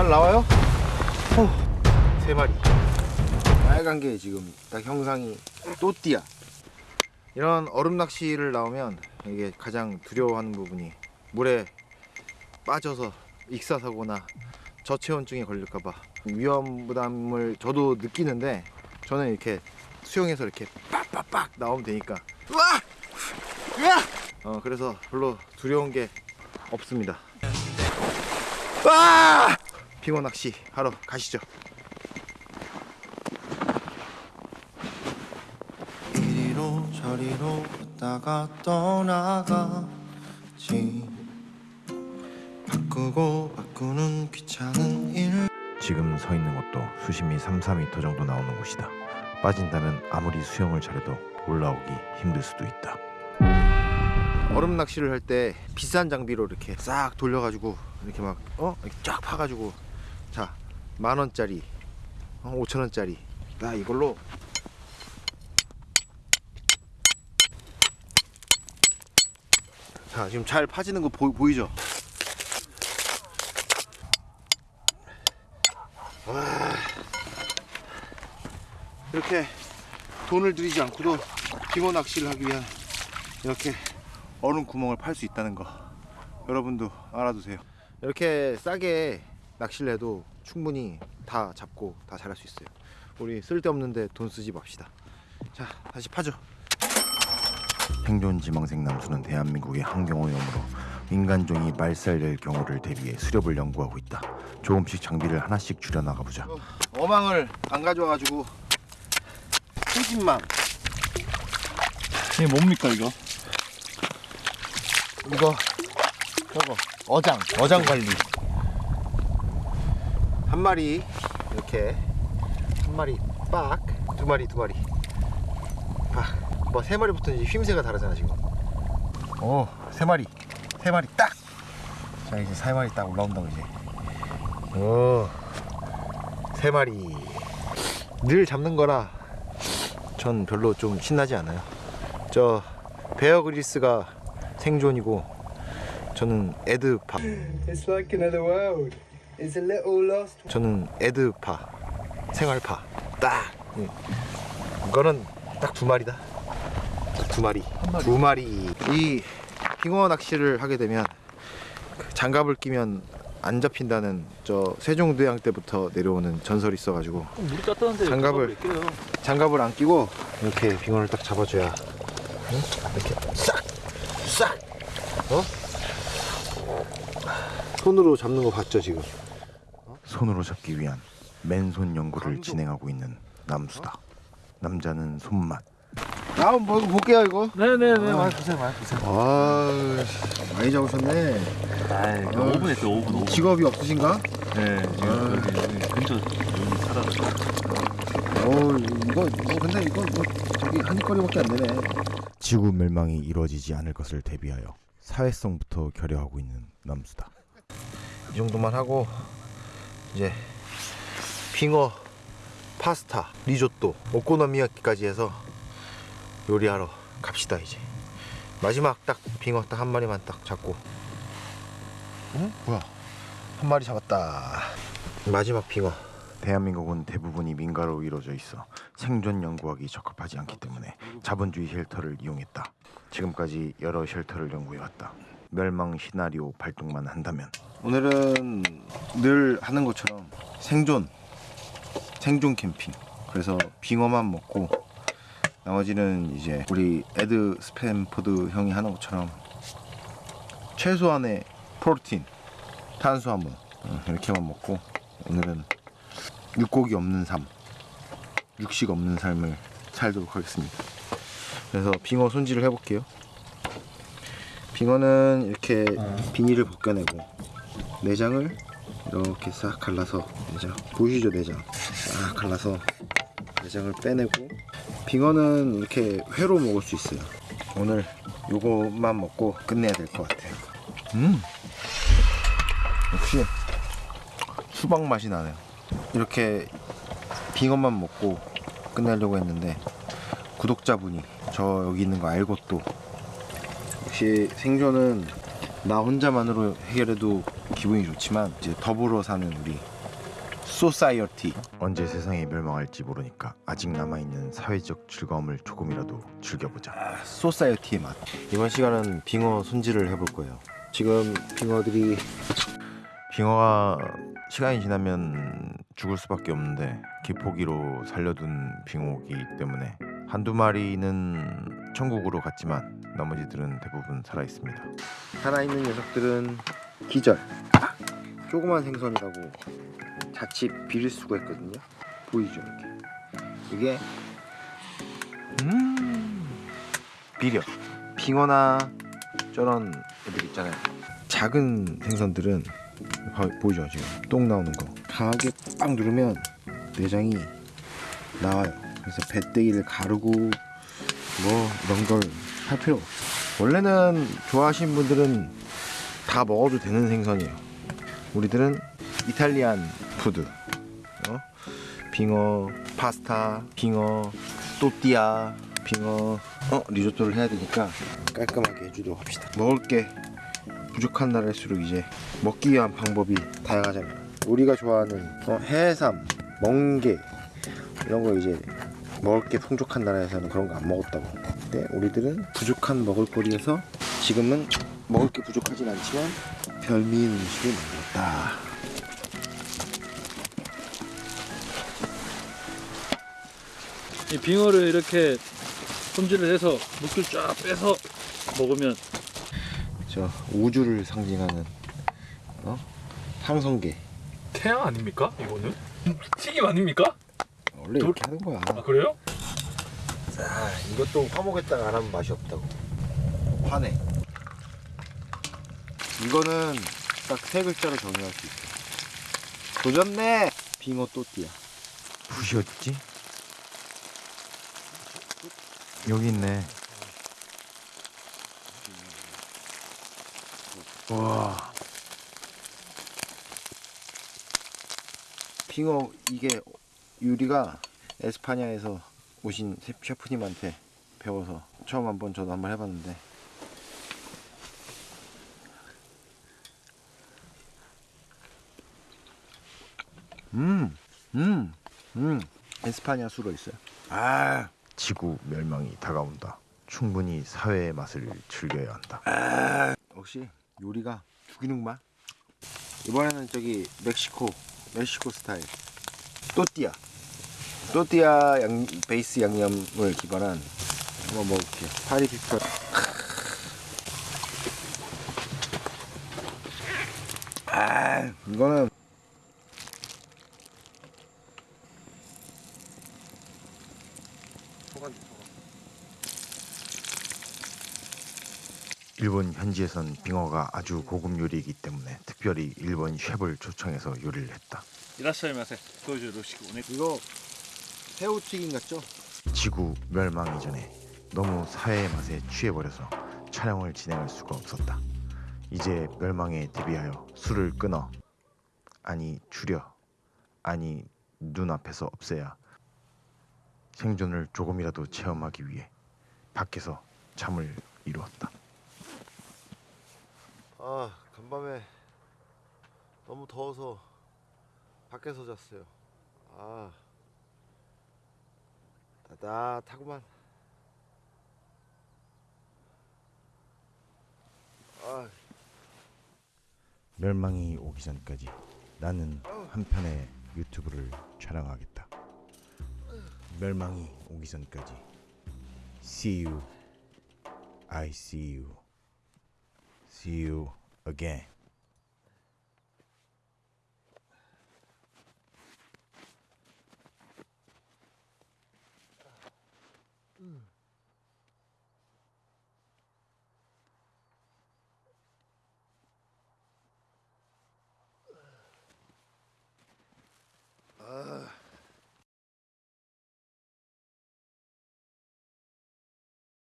잘 나와요? 어, 세 마리. 빨간 게 지금 딱 형상이 또띠야. 이런 얼음 낚시를 나오면 이게 가장 두려워하는 부분이 물에 빠져서 익사사고나 저체온증에 걸릴까봐 위험 부담을 저도 느끼는데 저는 이렇게 수영해서 이렇게 빡빡빡 나오면 되니까 으아! 으아! 어 그래서 별로 두려운 게 없습니다. 와! 빙어 낚시 하러 가시죠. 이리로 저리로 갔다가 떠나가지 바꾸고 바꾸는 귀찮은 일 지금 서 있는 곳도 수심이 3, 4m 정도 나오는 곳이다. 빠진다면 아무리 수영을 잘해도 올라오기 힘들 수도 있다. 얼음 낚시를 할 때 비싼 장비로 이렇게 싹 돌려가지고 이렇게 막 어? 이렇게 쫙 파가지고 자 만 원짜리 어, 오천 원짜리. 나 이걸로. 자 지금 잘 파지는 거 보, 보이죠? 와, 이렇게 돈을 들이지 않고도 빙어 낚시를 하기 위한 이렇게 얼음 구멍을 팔 수 있다는 거 여러분도 알아두세요. 이렇게 싸게 낚시를 해도 충분히 다 잡고 다 잘할 수 있어요 우리 쓸데없는데 돈 쓰지 맙시다 자 다시 파죠 생존 지망생 남수는 대한민국의 환경오염으로 인간종이 말살될 경우를 대비해 수렵을 연구하고 있다. 조금씩 장비를 하나씩 줄여나가 보자. 어망을 안 가져와가지고 후진망 이게 뭡니까 이거? 이거 저거 어장 어장 관리 한 마리 이렇게 한 마리 빡 두 마리 두 마리. 빡뭐세 마리부터 이제 휘임새가 다르잖아 지금. 오 세 마리 세 마리 딱 자 이제 세 마리 딱 올라온다고 이제. 오 세 마리. 늘 잡는 거라 전 별로 좀 신나지 않아요. 저 베어 그리스가 생존이고 저는 에드파 It's like another world. It's a little lost. 저는 에드파 생활파 딱 음. 이거는 딱 두 마리다 딱두 마리 두 마리 이 빙어 낚시를 하게 되면 그 장갑을 끼면 안 잡힌다는 저 세종대왕 때부터 내려오는 전설이 있어가지고 물이 따뜻한데 장갑을. 장갑을 안 끼고 이렇게 빙어를 딱 잡아줘야 응? 이렇게 싹! 싹! 어? 손으로 잡는 거 봤죠 지금 손으로 잡기 위한 맨손 연구를 감독. 진행하고 있는 남수다. 남자는 손맛. 나 한번 뭐 볼게요 이거 네네네 아. 많이 보세요 많이 보세요. 아 많이 잡으셨네 아이 아. 5분 했죠 5분 5분. 직업이 없으신가? 네 아. 지금 여기 근처 여기 살아서 어 이거 뭐 근데 이거 뭐 저기 한입거리밖에 안 되네 지구 멸망이 이루어지지 않을 것을 대비하여 사회성부터 결여하고 있는 남수다. 이 정도만 하고 이제 빙어 파스타 리조또 오코노미야키까지 해서 요리하러 갑시다 이제 마지막 딱 빙어 딱 한 마리만 딱 잡고 응? 뭐야 한 마리 잡았다 마지막 빙어 대한민국은 대부분이 민가로 이루어져 있어 생존 연구하기 적합하지 않기 때문에 자본주의 shelter를 이용했다. 지금까지 여러 shelter를 연구해왔다. 멸망 시나리오 발동만 한다면? 오늘은 늘 하는 것처럼 생존 생존 캠핑. 그래서 빙어만 먹고 나머지는 이제 우리 에드 스태포드 형이 하는 것처럼 최소한의 protein 탄수화물 어, 이렇게만 먹고 오늘은 육고기 없는 삶 육식 없는 삶을 살도록 하겠습니다. 그래서 빙어 손질을 해볼게요 빙어는 이렇게 비닐을 벗겨내고 내장을 이렇게 싹 갈라서 내장. 보이시죠 내장? 싹 갈라서 내장을 빼내고 빙어는 이렇게 회로 먹을 수 있어요. 오늘 요것만 먹고 끝내야 될 것 같아요. 음. 역시 수박 맛이 나네요. 이렇게 빙어만 먹고 끝내려고 했는데 구독자분이 저 여기 있는 거 알고 또 역시 생존은 나 혼자만으로 해결해도 기분이 좋지만 이제 더불어 사는 우리 society 언제 세상이 멸망할지 모르니까 아직 남아있는 사회적 즐거움을 조금이라도 즐겨보자. society의 맛. 이번 시간은 빙어 손질을 해볼 거예요. 지금 빙어들이 빙어가 시간이 지나면 죽을 수밖에 없는데 기포기로 살려둔 빙어이기 때문에 한두 마리는 천국으로 갔지만 나머지들은 대부분 살아 있습니다. 살아 있는 녀석들은 기절. 조그만 생선이라고 자칫 비릴 수가 있거든요. 보이죠 이렇게. 이게 음 비려. 빙어나 저런 애들 있잖아요. 작은 생선들은 봐- 보이죠 지금 똥 나오는 거. 강하게 빡 누르면 내장이 나와요. 그래서 배때기를 가르고 뭐 이런 걸 할 필요 없어. 원래는 좋아하시는 분들은 다 먹어도 되는 생선이에요. 우리들은 Italian food, 어? 빙어, 파스타, 빙어, 또띠아, 빙어, 어 리조또를 해야 되니까 깔끔하게 해주도록 합시다. 먹을 게 부족한 나라일수록 이제 먹기 위한 방법이 다양하잖아요. 우리가 좋아하는 어, 해삼, 멍게 이런 거 이제 먹을 게 풍족한 나라에서는 그런 거 안 먹었다고. 근데 우리들은 부족한 먹을거리에서 지금은 먹을 게 부족하진 않지만 별미인 음식을 만들었다. 이 빙어를 이렇게 손질을 해서 물기를 쫙 빼서 먹으면 저 우주를 상징하는 어? 항성계. 태양 아닙니까? 이거는 튀김 아닙니까? 원래 이렇게 하는 거야. 아 그래요? 아, 이것도 화목에다가 안 하면 맛이 없다고. 화내. 이거는 딱 세 글자로 정의할 수 있어. 도전네. 빙어 또띠아. 붓이 어딨지? 여기 있네. 와, 빙어 이게 유리가 에스파냐에서 오신 셰- 셰프님한테 배워서 처음 한번 저도 한번 해봤는데 음, 음, 음, 에스파냐 수로 있어요. 아, 지구 멸망이 다가온다. 충분히 사회의 맛을 즐겨야 한다. 역시 요리가 죽이는구만. 이번에는 저기 멕시코 멕시코 스타일 또띠아 또띠아 양, 베이스 양념을 기반한 한번 먹어볼게요. 파리 피플. 아 이거는 일본 현지에선 빙어가 아주 고급 요리이기 때문에 특별히 일본 셰프를 초청해서 요리를 했다. 이라시아이 마세 도와줘 로시고 오네 이거 새우튀김 같죠? 지구 멸망 이전에 너무 사회의 맛에 취해버려서 촬영을 진행할 수가 없었다. 이제 멸망에 대비하여 술을 끊어 아니 줄여 아니 눈앞에서 없애야 생존을 조금이라도 체험하기 위해 밖에서 잠을 이루었다. 아 간밤에 너무 더워서 밖에서 잤어요. 아 따뜻하구만. 아 멸망이 오기 전까지 나는 한편의 유튜브를 촬영하겠다. 멸망이 오기 전까지 See you, I see you, see you again. Mm.